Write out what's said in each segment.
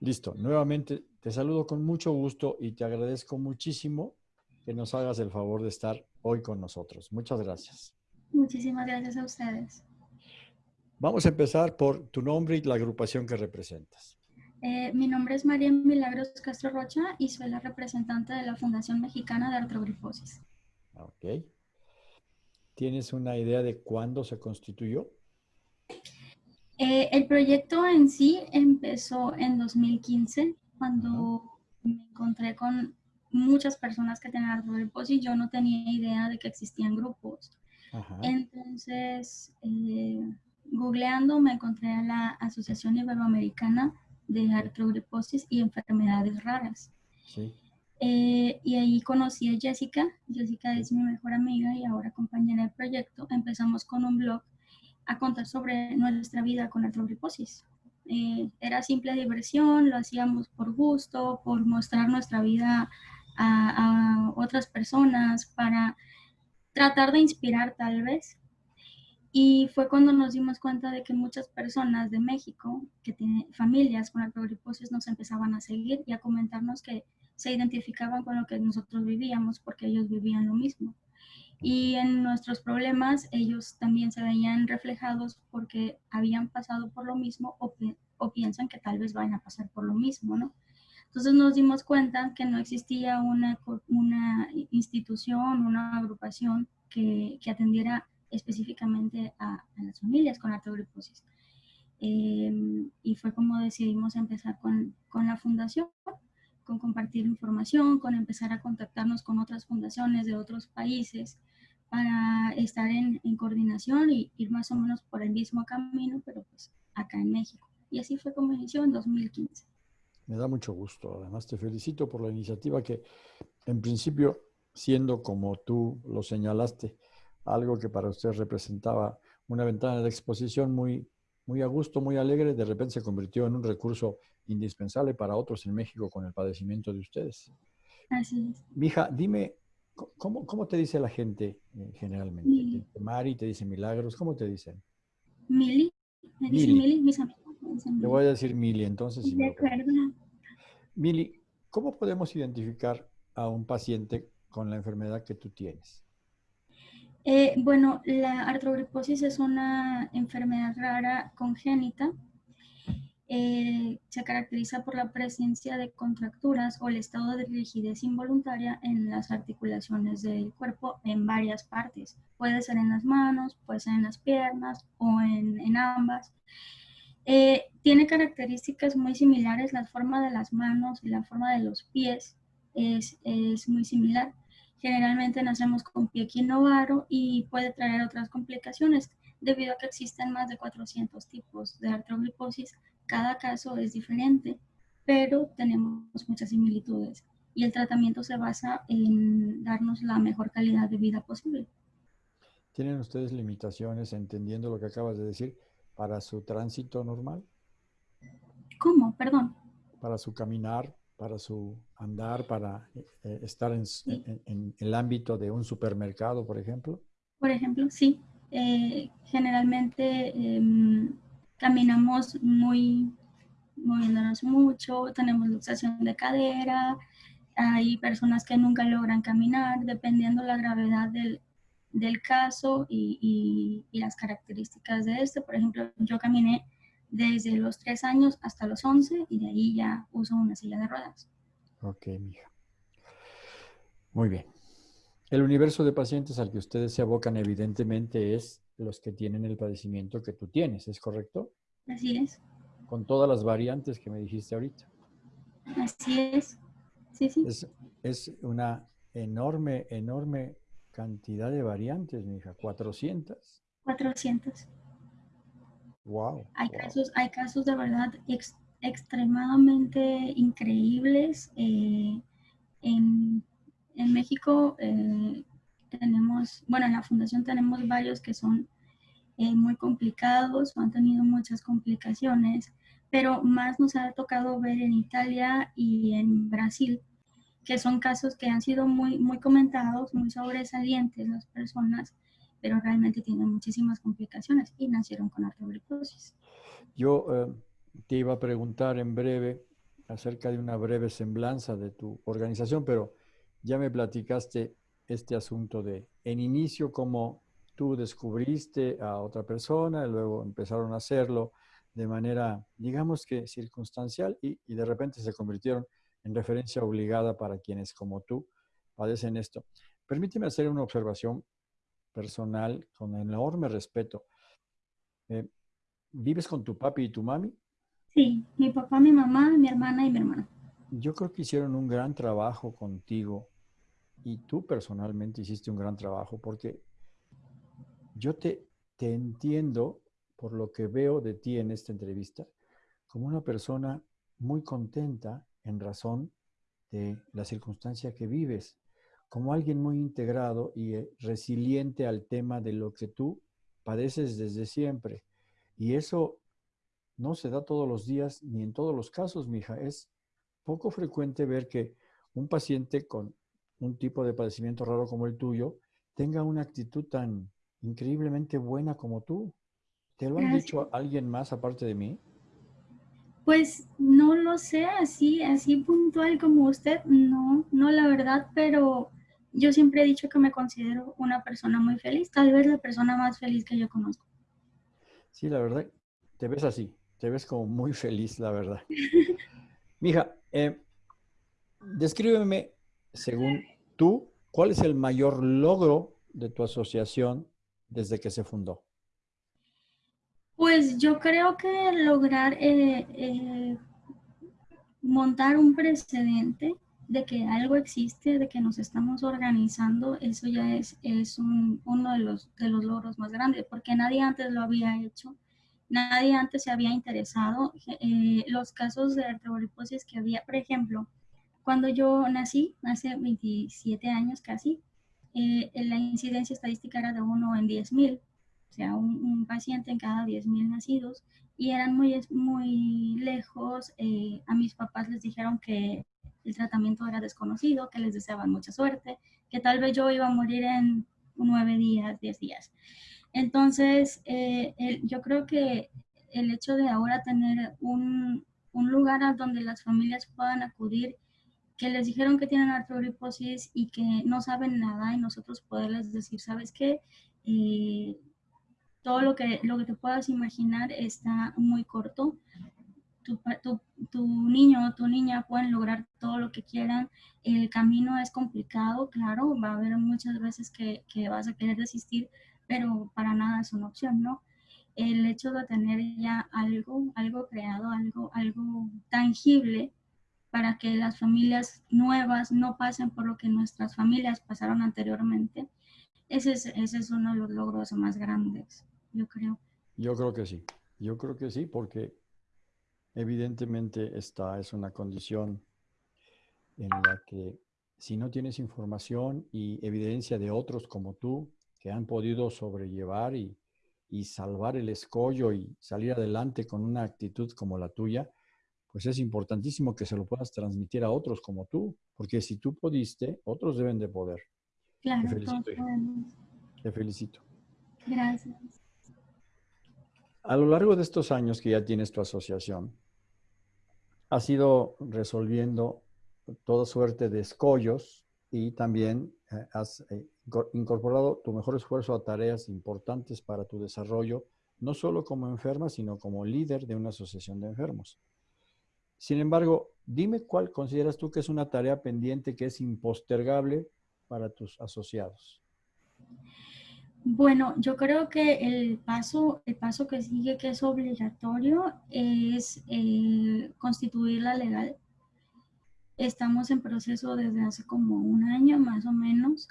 Listo. Nuevamente te saludo con mucho gusto y te agradezco muchísimo que nos hagas el favor de estar hoy con nosotros. Muchas gracias. Muchísimas gracias a ustedes. Vamos a empezar por tu nombre y la agrupación que representas. Eh, mi nombre es María Milagros Castro Rocha y soy la representante de la Fundación Mexicana de Artrogrifosis. Ok. ¿Tienes una idea de cuándo se constituyó? Eh, el proyecto en sí empezó en 2015, cuando me encontré con muchas personas que tenían artrogriposis. Yo no tenía idea de que existían grupos. Entonces, eh, googleando me encontré a la Asociación Iberoamericana de Artrogriposis y Enfermedades Raras. Eh, y ahí conocí a Jessica. Jessica es mi mejor amiga y ahora compañera del proyecto. Empezamos con un blog a contar sobre nuestra vida con artrogriposis. Eh, era simple diversión, lo hacíamos por gusto, por mostrar nuestra vida a, a otras personas, para tratar de inspirar tal vez. Y fue cuando nos dimos cuenta de que muchas personas de México, que tienen familias con artrogriposis, nos empezaban a seguir y a comentarnos que se identificaban con lo que nosotros vivíamos porque ellos vivían lo mismo. Y en nuestros problemas ellos también se veían reflejados porque habían pasado por lo mismo o, o piensan que tal vez vayan a pasar por lo mismo, ¿no? Entonces nos dimos cuenta que no existía una, una institución, una agrupación que, que atendiera específicamente a, las familias con artrogriposis. Eh, y fue como decidimos empezar con, con, la fundación, con compartir información, con empezar a contactarnos con otras fundaciones de otros países para estar en, en, coordinación y ir más o menos por el mismo camino, pero pues acá en México. Y así fue como inició en 2015. Me da mucho gusto. Además, te felicito por la iniciativa que, en principio, siendo como tú lo señalaste, algo que para usted representaba una ventana de exposición muy, muy a gusto, muy alegre, de repente se convirtió en un recurso indispensable para otros en México con el padecimiento de ustedes. Así es. Mija, dime, ¿cómo, cómo te dice la gente eh, generalmente? Mari te dice Milagros, ¿cómo te dicen? Mili, me dicen Mili, mis amigos. Le voy a decir Mili, entonces. de acuerdo. Mili, ¿cómo podemos identificar a un paciente con la enfermedad que tú tienes? Eh, bueno, la artrogriposis es una enfermedad rara congénita. Eh, se caracteriza por la presencia de contracturas o el estado de rigidez involuntaria en las articulaciones del cuerpo en varias partes. Puede ser en las manos, puede ser en las piernas o en, ambas. Eh, tiene características muy similares, la forma de las manos y la forma de los pies es, es muy similar. Generalmente nacemos con pie equinovaro y puede traer otras complicaciones debido a que existen más de 400 tipos de artrogliposis. Cada caso es diferente, pero tenemos muchas similitudes y el tratamiento se basa en darnos la mejor calidad de vida posible. ¿Tienen ustedes limitaciones, entendiendo lo que acabas de decir, para su tránsito normal? ¿Cómo? Perdón. Para su caminar, para su andar, para eh, estar en, el ámbito de un supermercado, por ejemplo? Por ejemplo, sí. Eh, generalmente em, caminamos muy, moviéndonos mucho, tenemos luxación de cadera, hay personas que nunca logran caminar, dependiendo la gravedad del, del caso y, y, y, las características de este. Por ejemplo, yo caminé desde los 3 años hasta los 11 y de ahí ya uso una silla de ruedas. Ok, mija. Muy bien. El universo de pacientes al que ustedes se abocan evidentemente es los que tienen el padecimiento que tú tienes, ¿es correcto? Así es. Con todas las variantes que me dijiste ahorita. Así es. Sí, sí. Es, es una enorme, enorme cantidad de variantes, mija. 400. 400. Wow. Hay, Casos, hay casos de verdad extremadamente increíbles. Eh, en, en, México eh, tenemos, bueno, en la fundación tenemos varios que son eh, muy complicados o han tenido muchas complicaciones, pero más nos ha tocado ver en Italia y en Brasil, que son casos que han sido muy, muy comentados, muy sobresalientes las personas pero realmente tienen muchísimas complicaciones y nacieron con artrogriposis. Yo eh, te iba a preguntar en breve acerca de una breve semblanza de tu organización, pero ya me platicaste este asunto de, en inicio, cómo tú descubriste a otra persona, y luego empezaron a hacerlo de manera, digamos que circunstancial, y, y de repente se convirtieron en referencia obligada para quienes como tú padecen esto. Permíteme hacer una observación personal con enorme respeto. Eh, ¿Vives con tu papi y tu mami? Sí, mi papá, mi mamá, mi hermana y mi hermano. Yo creo que hicieron un gran trabajo contigo y tú personalmente hiciste un gran trabajo porque yo te, te entiendo por lo que veo de ti en esta entrevista como una persona muy contenta en razón de la circunstancia que vives, como alguien muy integrado y eh, resiliente al tema de lo que tú padeces desde siempre. Y eso no se da todos los días ni en todos los casos, mija. Es poco frecuente ver que un paciente con un tipo de padecimiento raro como el tuyo tenga una actitud tan increíblemente buena como tú. ¿Te lo han dicho alguien más aparte de mí? Pues no lo sé, así, así puntual como usted, no, no la verdad, pero yo siempre he dicho que me considero una persona muy feliz, tal vez la persona más feliz que yo conozco. Sí, la verdad, te ves así, te ves como muy feliz, la verdad. Mija, eh, descríbeme, según tú, ¿cuál es el mayor logro de tu asociación desde que se fundó? Pues yo creo que lograr eh, eh, montar un precedente de que algo existe, de que nos estamos organizando, eso ya es, es uno de los, de los logros más grandes, porque nadie antes lo había hecho, nadie antes se había interesado. Eh, los casos de artroboliposis que había, por ejemplo, cuando yo nací, hace 27 años casi, eh, la incidencia estadística era de uno en 10.000, o sea, un, paciente en cada 10.000 nacidos, y eran muy, muy lejos. Eh, a mis papás les dijeron que el tratamiento era desconocido, que les deseaban mucha suerte, que tal vez yo iba a morir en nueve días, diez días. Entonces, eh, yo creo que el hecho de ahora tener un, un, lugar a donde las familias puedan acudir, que les dijeron que tienen artrogriposis y que no saben nada y nosotros poderles decir, ¿sabes qué? Eh, todo lo que, lo que te puedas imaginar está muy corto tu, tu, niño o tu niña pueden lograr todo lo que quieran. El camino es complicado, claro, va a haber muchas veces que, que vas a querer desistir, pero para nada es una opción, ¿no? El hecho de tener ya algo, algo creado, algo, algo tangible para que las familias nuevas no pasen por lo que nuestras familias pasaron anteriormente, ese es, ese es uno de los logros más grandes, yo creo. Yo creo que sí, yo creo que sí, porque Evidentemente esta es una condición en la que si no tienes información y evidencia de otros como tú que han podido sobrellevar y, salvar el escollo y salir adelante con una actitud como la tuya, pues es importantísimo que se lo puedas transmitir a otros como tú, porque si tú pudiste, otros deben de poder. Claro, Te felicito. Te felicito. Gracias. A lo largo de estos años que ya tienes tu asociación, has ido resolviendo toda suerte de escollos y también eh, has eh, incorporado tu mejor esfuerzo a tareas importantes para tu desarrollo, no solo como enferma, sino como líder de una asociación de enfermos. Sin embargo, dime cuál consideras tú que es una tarea pendiente que es impostergable para tus asociados. Bueno, yo creo que el paso, el paso que sigue, que es obligatorio, es eh, constituirla legal. Estamos en proceso desde hace como un año más o menos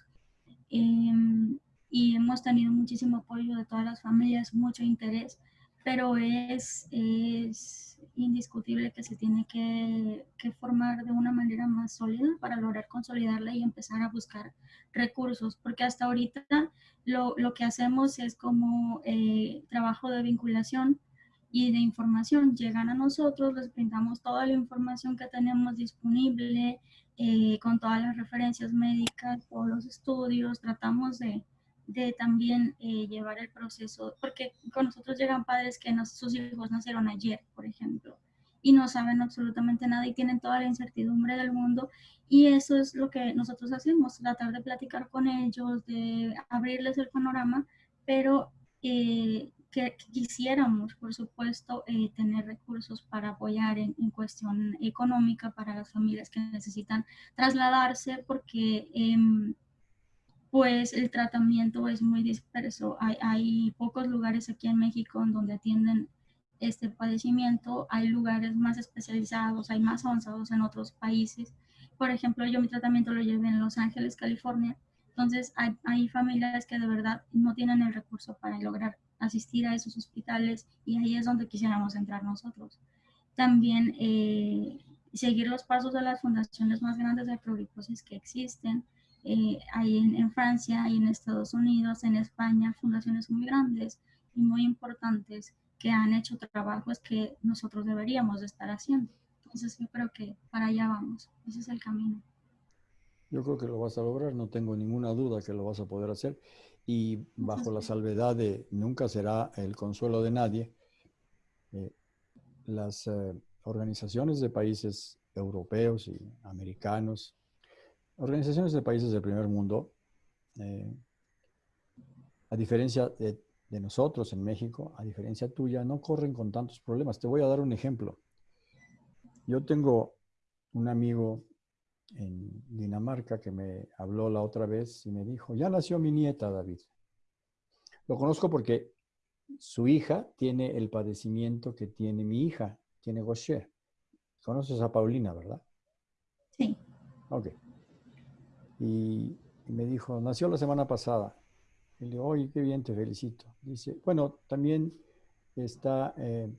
em, y hemos tenido muchísimo apoyo de todas las familias, mucho interés, pero es, indiscutible que se tiene que, que formar de una manera más sólida para lograr consolidarla y empezar a buscar recursos, porque hasta ahorita lo, lo que hacemos es como eh, trabajo de vinculación y de información. Llegan a nosotros, les brindamos toda la información que tenemos disponible, eh, con todas las referencias médicas, todos los estudios, tratamos de, de también eh, llevar el proceso, porque con nosotros llegan padres que sus hijos nacieron ayer, por ejemplo, y no saben absolutamente nada y tienen toda la incertidumbre del mundo y eso es lo que nosotros hacemos, tratar de platicar con ellos, de abrirles el panorama, pero eh, que, quisiéramos, por supuesto, eh, tener recursos para apoyar en, cuestión económica para las familias que necesitan trasladarse porque em, pues el tratamiento es muy disperso. Hay, pocos lugares aquí en México en donde atienden este padecimiento, hay lugares más especializados, hay más avanzados en otros países. Por ejemplo, yo mi tratamiento lo llevé en Los Ángeles, California. Entonces, hay, hay familias que de verdad no tienen el recurso para lograr asistir a esos hospitales y ahí es donde quisiéramos entrar nosotros. También eh, seguir los pasos de las fundaciones más grandes de pluriposis que existen. Eh, hay en, en, Francia, hay en Estados Unidos, en España, fundaciones muy grandes y muy importantes que han hecho trabajos que nosotros deberíamos de estar haciendo. Entonces yo creo que para allá vamos, ese es el camino. Yo creo que lo vas a lograr, no tengo ninguna duda que lo vas a poder hacer y bajo la salvedad de nunca será el consuelo de nadie, eh, las eh, organizaciones de países europeos y americanos, organizaciones de países del primer mundo, eh, a diferencia de, de, nosotros en México, a diferencia tuya, no corren con tantos problemas. Te voy a dar un ejemplo. Yo tengo un amigo en Dinamarca que me habló la otra vez y me dijo, ya nació mi nieta, David. Lo conozco porque su hija tiene el padecimiento que tiene mi hija, tiene Gaucher. Conoces a Paulina, ¿verdad? Sí. Ok. Y, me dijo, nació la semana pasada. Y le digo, oye, qué bien, te felicito. Dice, bueno, también está eh,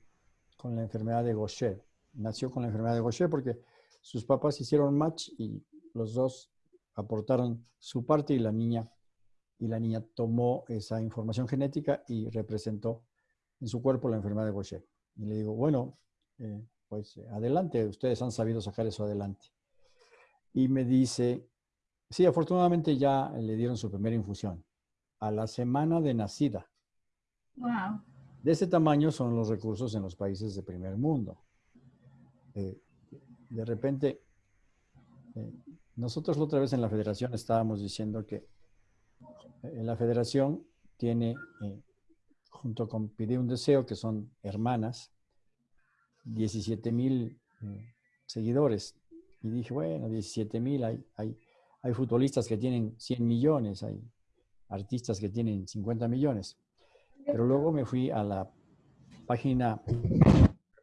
con la enfermedad de Gaucher. Nació con la enfermedad de Gaucher porque sus papás hicieron match y los dos aportaron su parte y la niña, y la niña tomó esa información genética y representó en su cuerpo la enfermedad de Gaucher. Y le digo, bueno, eh, pues adelante, ustedes han sabido sacar eso adelante. Y me dice, sí, afortunadamente ya le dieron su primera infusión. A la semana de nacida. Wow. De ese tamaño son los recursos en los países de primer mundo. Eh, de repente, eh, nosotros la otra vez en la federación estábamos diciendo que eh, la federación tiene, junto con Pide un Deseo, que son hermanas, 17 mil seguidores. Y dije, bueno, 17 mil, hay, hay, hay futbolistas que tienen 100 millones, hay artistas que tienen 50 millones. Pero luego me fui a la página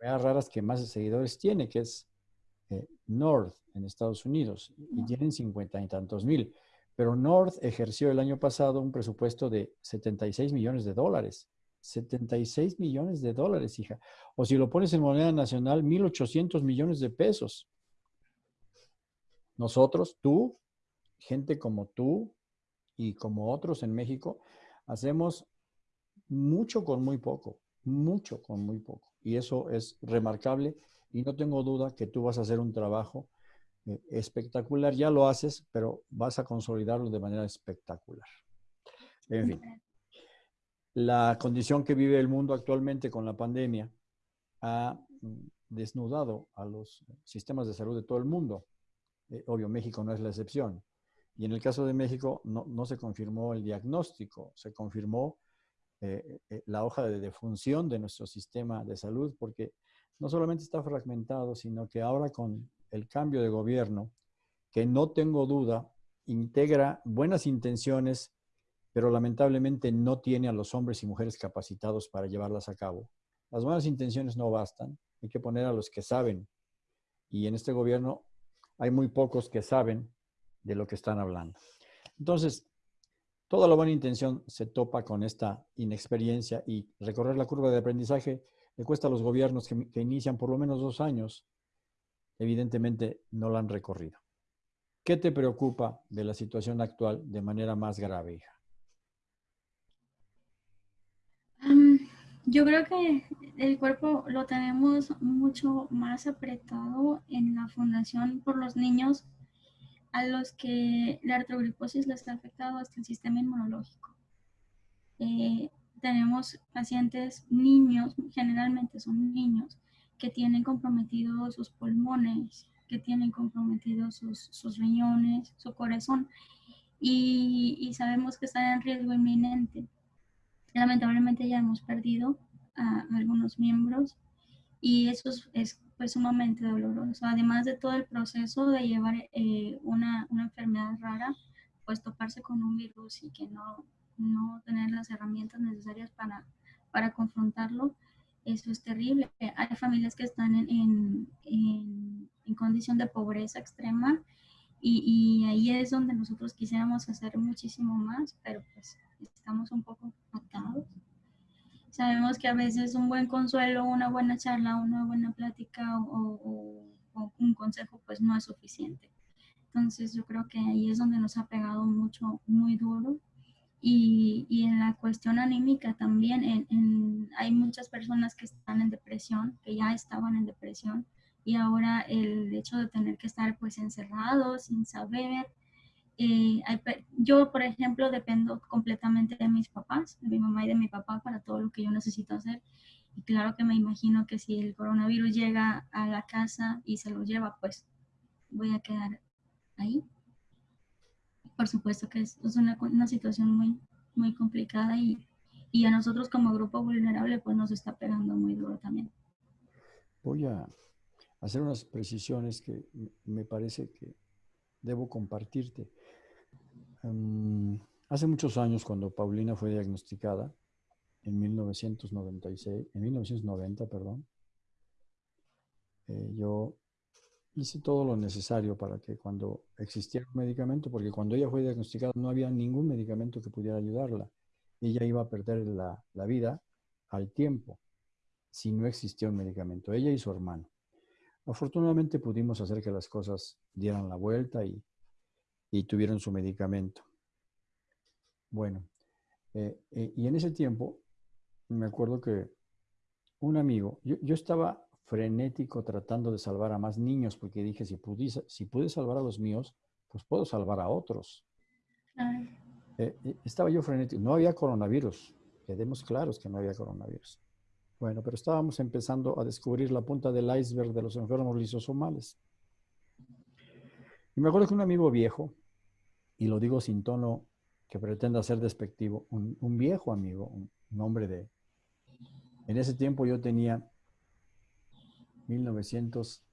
raras que más seguidores tiene, que es eh, North en Estados Unidos y tienen cincuenta y tantos mil. Pero North ejerció el año pasado un presupuesto de 76 millones de dólares. 76 millones de dólares, hija. O si lo pones en moneda nacional, 1.800 millones de pesos. Nosotros, tú, gente como tú y como otros en México, hacemos mucho con muy poco, mucho con muy poco. Y eso es remarcable y no tengo duda que tú vas a hacer un trabajo eh, espectacular. Ya lo haces, pero vas a consolidarlo de manera espectacular. En fin, la condición que vive el mundo actualmente con la pandemia ha mm, desnudado a los sistemas de salud de todo el mundo. Eh, obvio, México no es la excepción. Y en el caso de México no, se confirmó el diagnóstico, se confirmó eh, la hoja de defunción de nuestro sistema de salud porque no solamente está fragmentado, sino que ahora con el cambio de gobierno, que no tengo duda, integra buenas intenciones, pero lamentablemente no tiene a los hombres y mujeres capacitados para llevarlas a cabo. Las buenas intenciones no bastan, hay que poner a los que saben. Y en este gobierno hay muy pocos que saben de lo que están hablando. Entonces, toda la buena intención se topa con esta inexperiencia y recorrer la curva de aprendizaje le cuesta a los gobiernos que, inician por lo menos dos años, evidentemente no la han recorrido. ¿Qué te preocupa de la situación actual de manera más grave, hija? yo creo que el cuerpo lo tenemos mucho más apretado en la fundación por los niños a los que la artrogriposis les ha afectado hasta el sistema inmunológico. Eh, tenemos pacientes niños, generalmente son niños, que tienen comprometidos sus pulmones, que tienen comprometidos sus, riñones, su corazón, y, sabemos que están en riesgo inminente. Lamentablemente ya hemos perdido a algunos miembros y eso es, pues, sumamente doloroso. Además de todo el proceso de llevar eh, una, una, enfermedad rara, pues toparse con un virus y que no, no tener las herramientas necesarias para, para confrontarlo, eso es terrible. Hay familias que están en, en, en, condición de pobreza extrema y, y, ahí es donde nosotros quisiéramos hacer muchísimo más, pero pues estamos un poco atados. Sabemos que a veces un buen consuelo, una buena charla, una buena plática o, o un consejo pues no es suficiente. Entonces yo creo que ahí es donde nos ha pegado mucho, muy duro y, y, en la cuestión anímica también, en, hay muchas personas que están en depresión, que ya estaban en depresión, y ahora el hecho de tener que estar pues encerrados, sin saber. Eh, yo, por ejemplo, dependo completamente de mis papás, de mi mamá y de mi papá para todo lo que yo necesito hacer. Y claro que me imagino que si el coronavirus llega a la casa y se lo lleva, pues voy a quedar ahí por supuesto que es, una, una, situación muy, muy complicada y, y, a nosotros como grupo vulnerable pues nos está pegando muy duro también. Voy a hacer unas precisiones que me parece que debo compartirte. Um, hace muchos años cuando Paulina fue diagnosticada, en 1996, en 1990, perdón, eh, yo hice todo lo necesario para que cuando existiera un medicamento, porque cuando ella fue diagnosticada no había ningún medicamento que pudiera ayudarla. Ella iba a perder la, vida al tiempo si no existía un medicamento, ella y su hermano. Afortunadamente pudimos hacer que las cosas dieran la vuelta y, tuvieron su medicamento. Bueno, eh, eh, y en ese tiempo me acuerdo que un amigo, yo, yo estaba frenético tratando de salvar a más niños, porque dije, si pude, si pude salvar a los míos, pues puedo salvar a otros. Eh, estaba yo frenético, no había coronavirus, quedemos claros que no había coronavirus. Bueno, pero estábamos empezando a descubrir la punta del iceberg de los enfermos lisosomales. Y me acuerdo que un amigo viejo, y lo digo sin tono que pretenda ser despectivo, un, viejo amigo, un, hombre de... En ese tiempo yo tenía 1900,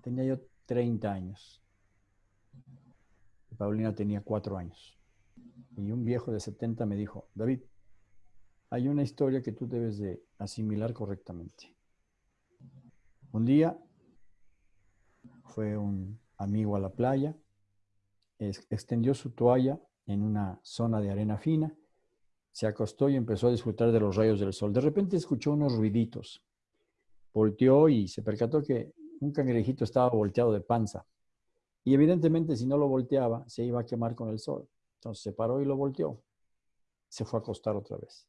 tenía yo 30 años. Paulina tenía 4 años. Y un viejo de 70 me dijo, David, hay una historia que tú debes de asimilar correctamente. Un día fue un amigo a la playa, extendió su toalla en una zona de arena fina, se acostó y empezó a disfrutar de los rayos del sol. De repente escuchó unos ruiditos volteó y se percató que un cangrejito estaba volteado de panza. Y evidentemente si no lo volteaba, se iba a quemar con el sol. Entonces se paró y lo volteó. Se fue a acostar otra vez.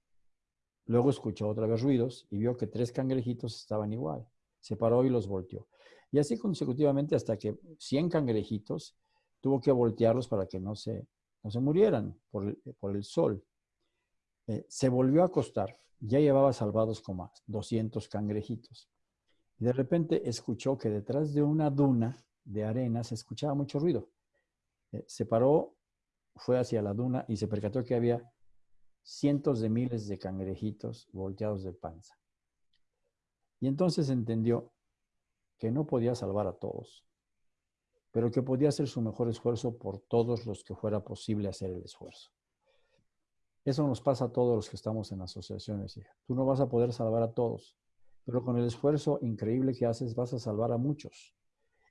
Luego escuchó otra vez ruidos y vio que tres cangrejitos estaban igual. Se paró y los volteó. Y así consecutivamente hasta que 100 cangrejitos tuvo que voltearlos para que no se, no se murieran por el, por el sol. Eh, se volvió a acostar. Ya llevaba salvados como 200 cangrejitos. Y de repente escuchó que detrás de una duna de arena se escuchaba mucho ruido. Eh, se paró, fue hacia la duna y se percató que había cientos de miles de cangrejitos volteados de panza. Y entonces entendió que no podía salvar a todos, pero que podía hacer su mejor esfuerzo por todos los que fuera posible hacer el esfuerzo. Eso nos pasa a todos los que estamos en asociaciones. Tú no vas a poder salvar a todos, pero con el esfuerzo increíble que haces vas a salvar a muchos.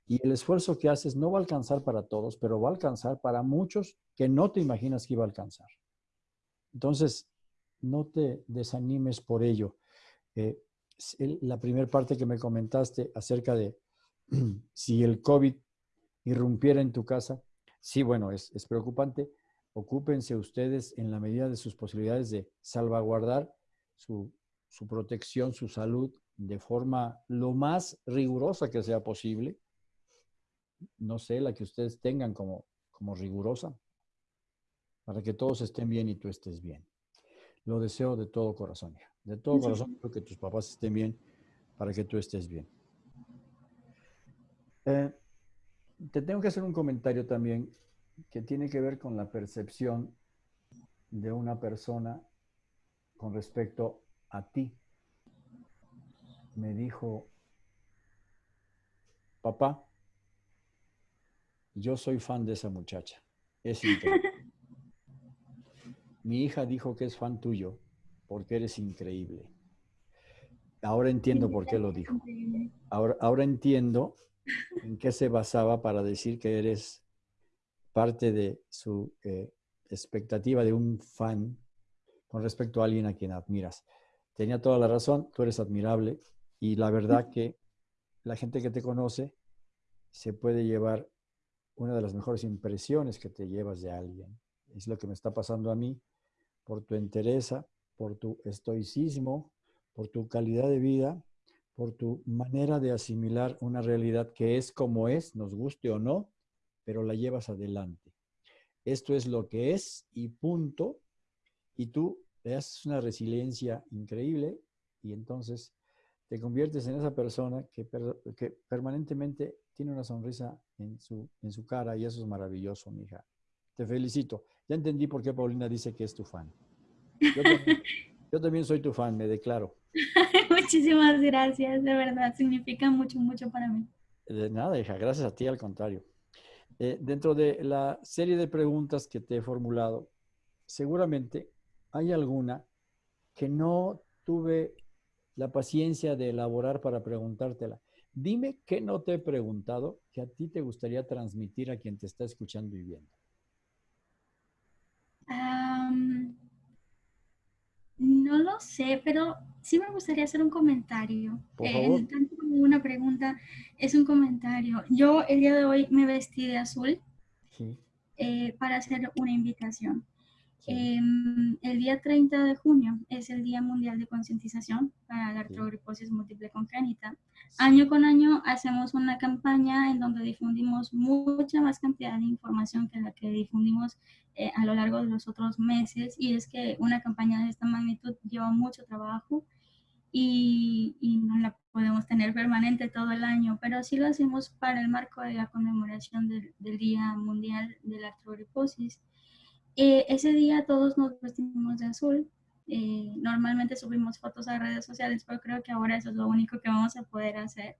Y el esfuerzo que haces no va a alcanzar para todos, pero va a alcanzar para muchos que no te imaginas que iba a alcanzar. Entonces, no te desanimes por ello. Eh, la primera parte que me comentaste acerca de si el COVID irrumpiera en tu casa, sí, bueno, es, preocupante. Ocúpense ustedes en la medida de sus posibilidades de salvaguardar su, su protección, su salud de forma lo más rigurosa que sea posible. No sé, la que ustedes tengan como, como rigurosa, para que todos estén bien y tú estés bien. Lo deseo de todo corazón, De todo corazón, que tus papás estén bien, para que tú estés bien. Eh, te tengo que hacer un comentario también que tiene que ver con la percepción de una persona con respecto a ti. Me dijo, papá, yo soy fan de esa muchacha. Es increíble. Mi hija dijo que es fan tuyo porque eres increíble. Ahora entiendo por qué lo dijo. Ahora, ahora entiendo en qué se basaba para decir que eres parte de su eh, expectativa de un fan con respecto a alguien a quien admiras. Tenía toda la razón, tú eres admirable y la verdad que la gente que te conoce se puede llevar una de las mejores impresiones que te llevas de alguien. Es lo que me está pasando a mí por tu entereza, por tu estoicismo, por tu calidad de vida, por tu manera de asimilar una realidad que es como es, nos guste o no, pero la llevas adelante. Esto es lo que es y punto. Y tú te haces una resiliencia increíble y entonces te conviertes en esa persona que, que permanentemente tiene una sonrisa en su, en su cara y eso es maravilloso, mija. Te felicito. Ya entendí por qué Paulina dice que es tu fan. Yo también, soy tu fan, me declaro. Muchísimas gracias, de verdad, significa mucho, mucho para mí. De nada, hija, gracias a ti, al contrario. Eh, dentro de la serie de preguntas que te he formulado, seguramente hay alguna que no tuve la paciencia de elaborar para preguntártela. Dime qué no te he preguntado que a ti te gustaría transmitir a quien te está escuchando y viendo. No lo sé, pero sí me gustaría hacer un comentario. Por favor. tanto como una pregunta, es un comentario. Yo el día de hoy me vestí de azul eh, para hacer una invitación. Em, el día 30 de junio es el Día Mundial de Concientización para la artrogriposis múltiple congénita. Año con año hacemos una campaña en donde difundimos mucha más cantidad de información que la que difundimos eh, a lo largo de los otros meses y es que una campaña de esta magnitud lleva mucho trabajo y, y no la podemos tener permanente todo el año, pero sí lo hacemos para el marco de la conmemoración del, del Día Mundial de la Artrogriposis. Eh, ese día todos nos vestimos de azul. Eh, normalmente subimos fotos a redes sociales, pero creo que ahora eso es lo único que vamos a poder hacer.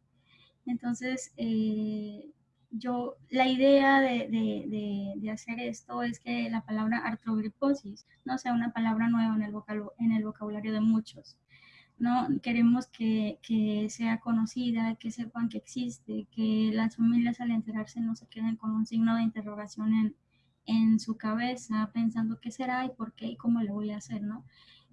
Entonces, eh, yo, la idea de, de, de, hacer esto es que la palabra artrogriposis no sea una palabra nueva en el, en el vocabulario de muchos. ¿no? Queremos que, que, sea conocida, que sepan que existe, que las familias al enterarse no se queden con un signo de interrogación en, en su cabeza pensando qué será y por qué y cómo lo voy a hacer, ¿no?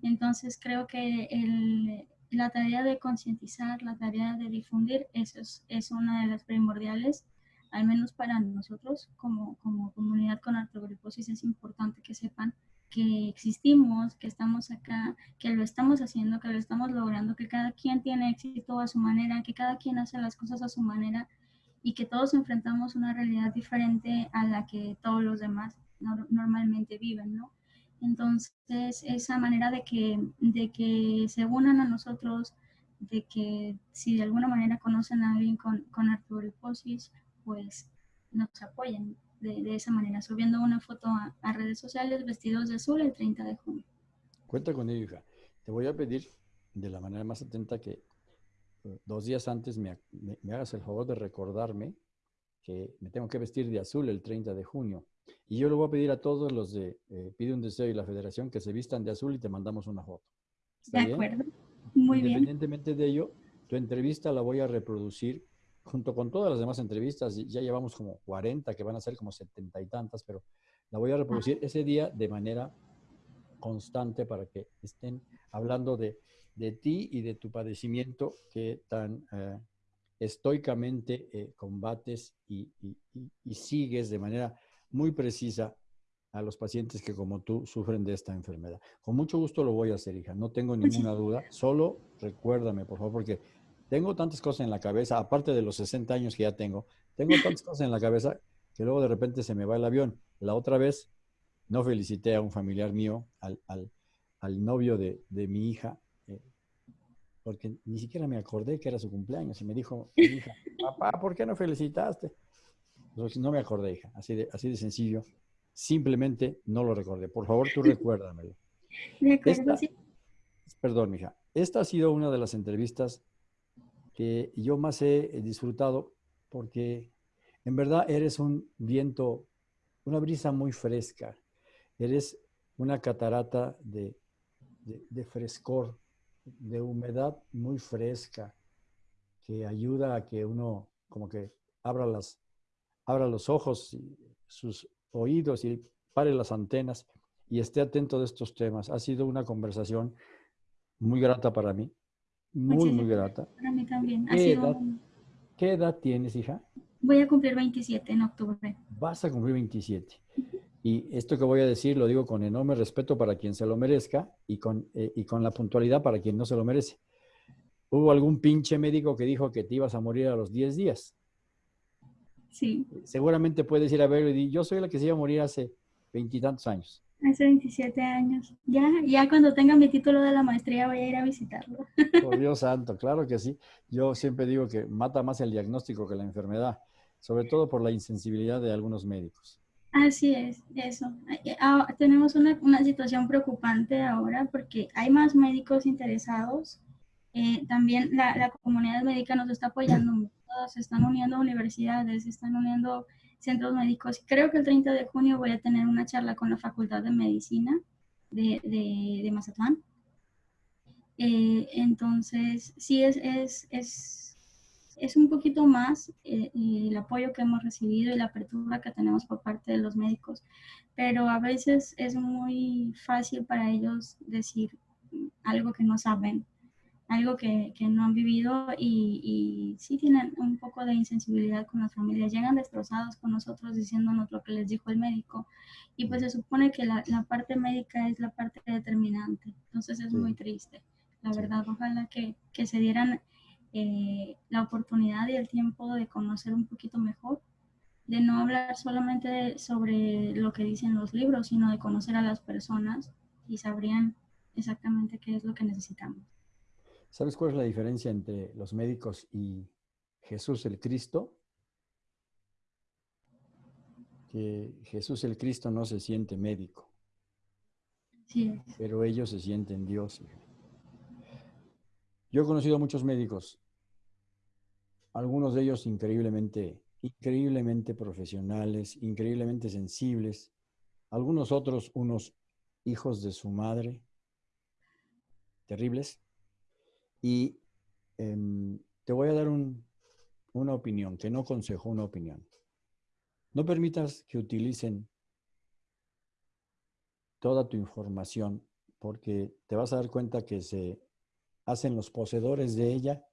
Entonces creo que el, la tarea de concientizar, la tarea de difundir, eso es, es, una de las primordiales, al menos para nosotros como, como comunidad con artrogriposis es importante que sepan que existimos, que estamos acá, que lo estamos haciendo, que lo estamos logrando, que cada quien tiene éxito a su manera, que cada quien hace las cosas a su manera y que todos enfrentamos una realidad diferente a la que todos los demás normalmente viven, ¿no? Entonces, esa manera de que, de que se unan a nosotros, de que si de alguna manera conocen a alguien con, con artritis, pues nos apoyen de, de, esa manera, subiendo una foto a, a, redes sociales vestidos de azul el 30 de junio. Cuenta con ello, hija. Te voy a pedir de la manera más atenta que dos días antes me, hagas el favor de recordarme que me tengo que vestir de azul el 30 de junio. Y yo le voy a pedir a todos los de eh, Pide un Deseo y la Federación que se vistan de azul y te mandamos una foto. ¿Está de acuerdo. Muy bien. Independientemente de ello, tu entrevista la voy a reproducir junto con todas las demás entrevistas. Ya llevamos como 40, que van a ser como 70 y tantas, pero la voy a reproducir ese día de manera constante para que estén hablando de de ti y de tu padecimiento que tan eh, estoicamente eh, combates y, sigues de manera muy precisa a los pacientes que como tú sufren de esta enfermedad. Con mucho gusto lo voy a hacer, hija, no tengo ninguna duda. Solo recuérdame, por favor, porque tengo tantas cosas en la cabeza, aparte de los 60 años que ya tengo, tengo tantas cosas en la cabeza que luego de repente se me va el avión. La otra vez no felicité a un familiar mío, al, al, al novio de, de mi hija, porque ni siquiera me acordé que era su cumpleaños. Y me dijo, hija, papá, ¿por qué no felicitaste? no me acordé, hija, así de, así de sencillo. Simplemente no lo recordé. Por favor, tú recuérdamelo. Sí. Perdón, hija. Esta ha sido una de las entrevistas que yo más he disfrutado porque en verdad eres un viento, una brisa muy fresca. Eres una catarata de, de, frescor, de humedad muy fresca, que ayuda a que uno como que abra, las, abra los ojos, y sus oídos y pare las antenas y esté atento de estos temas. Ha sido una conversación muy grata para mí, muy, muy grata. Para mí también. ¿Qué edad tienes, hija? Voy a cumplir 27 en octubre. Vas a cumplir 27. Y esto que voy a decir lo digo con enorme respeto para quien se lo merezca y con, eh, y con la puntualidad para quien no se lo merece. Hubo algún pinche médico que dijo que te ibas a morir a los 10 días. Sí. Seguramente puedes ir a verlo y decir, yo soy la que se iba a morir hace veintitantos años. Hace 27 años. Ya, ya cuando tenga mi título de la maestría voy a ir a visitarlo. Por Dios santo, claro que sí. Yo siempre digo que mata más el diagnóstico que la enfermedad, sobre todo por la insensibilidad de algunos médicos. Así es, eso. Ah, tenemos una, una, situación preocupante ahora porque hay más médicos interesados. Eh, también la, la, comunidad médica nos está apoyando mucho. Se están uniendo universidades, se están uniendo centros médicos. Creo que el 30 de junio voy a tener una charla con la Facultad de Medicina de, de, de Mazatlán. Eh, entonces, sí es, es, es es un poquito más eh, el apoyo que hemos recibido y la apertura que tenemos por parte de los médicos, pero a veces es muy fácil para ellos decir algo que no saben, algo que, que no han vivido y, y, sí tienen un poco de insensibilidad con las familias, llegan destrozados con nosotros diciéndonos lo que les dijo el médico y pues se supone que la, la parte médica es la parte determinante, entonces es muy triste, la verdad, ojalá que, que se dieran eh, la oportunidad y el tiempo de conocer un poquito mejor, de no hablar solamente sobre lo que dicen los libros, sino de conocer a las personas y sabrían exactamente qué es lo que necesitamos. ¿Sabes cuál es la diferencia entre los médicos y Jesús el Cristo? Que Jesús el Cristo no se siente médico. Sí. Pero ellos se sienten Dios. Yo he conocido a muchos médicos algunos de ellos increíblemente, increíblemente profesionales, increíblemente sensibles, algunos otros unos hijos de su madre, terribles. Y em, te voy a dar una opinión, que no consejo, una opinión. No permitas que utilicen toda tu información porque te vas a dar cuenta que se hacen los poseedores de ella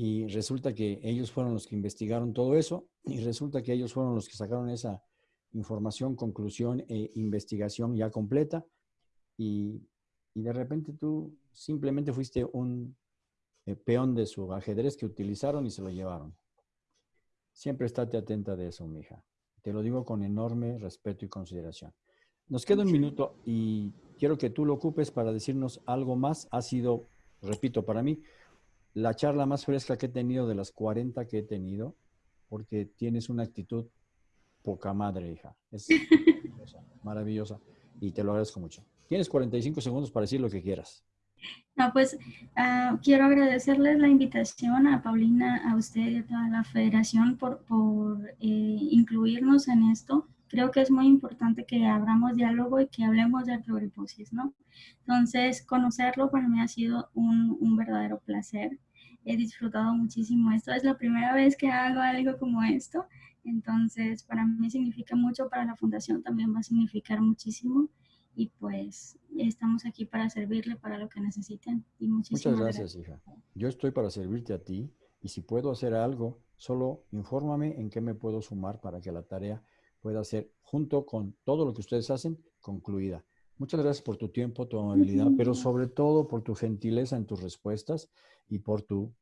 y resulta que ellos fueron los que investigaron todo eso y resulta que ellos fueron los que sacaron esa información, conclusión e investigación ya completa y, de repente tú simplemente fuiste un eh, peón de su ajedrez que utilizaron y se lo llevaron. Siempre estate atenta de eso, mija. Te lo digo con enorme respeto y consideración. Nos queda un minuto y quiero que tú lo ocupes para decirnos algo más. Ha sido, repito, para mí la charla más fresca que he tenido de las 40 que he tenido, porque tienes una actitud poca madre, hija. Es maravillosa, maravillosa y te lo agradezco mucho. Tienes 45 segundos para decir lo que quieras. No, pues ah, quiero agradecerles la invitación a Paulina, a usted y a toda la federación por, por eh, incluirnos en esto. Creo que es muy importante que abramos diálogo y que hablemos de pluriposis, ¿no? Entonces, conocerlo para mí ha sido un, un verdadero placer he disfrutado muchísimo esto. Es la primera vez que hago algo como esto, entonces para mí significa mucho, para la fundación también va a significar muchísimo y pues estamos aquí para servirle para lo que necesiten. Y Muchas gracias, hija. Yo estoy para servirte a ti y si puedo hacer algo, solo infórmame en qué me puedo sumar para que la tarea pueda ser, junto con todo lo que ustedes hacen, concluida. Muchas gracias por tu tiempo, tu amabilidad, pero sobre todo por tu gentileza en tus respuestas y por tu,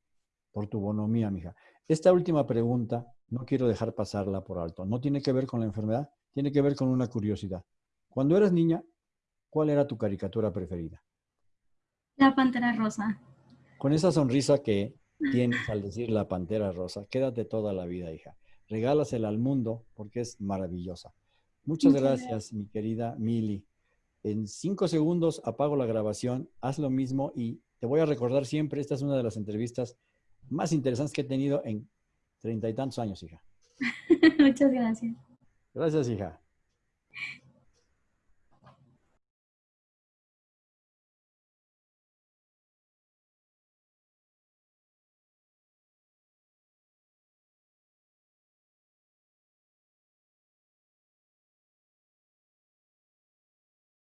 por tu bonomía, mija. Esta última pregunta no quiero dejar pasarla por alto. No tiene que ver con la enfermedad, tiene que ver con una curiosidad. Cuando eras niña, ¿cuál era tu caricatura preferida? La Pantera Rosa. con esa sonrisa que tienes al decir la pantera rosa, quédate toda la vida, hija. Regálasela al mundo porque es maravillosa. Muchas, gracias, mi querida Mili. En cinco segundos apago la grabación, haz lo mismo y te voy a recordar siempre, esta es una de las entrevistas más interesantes que he tenido en treinta y tantos años, hija. Muchas gracias. Gracias, hija.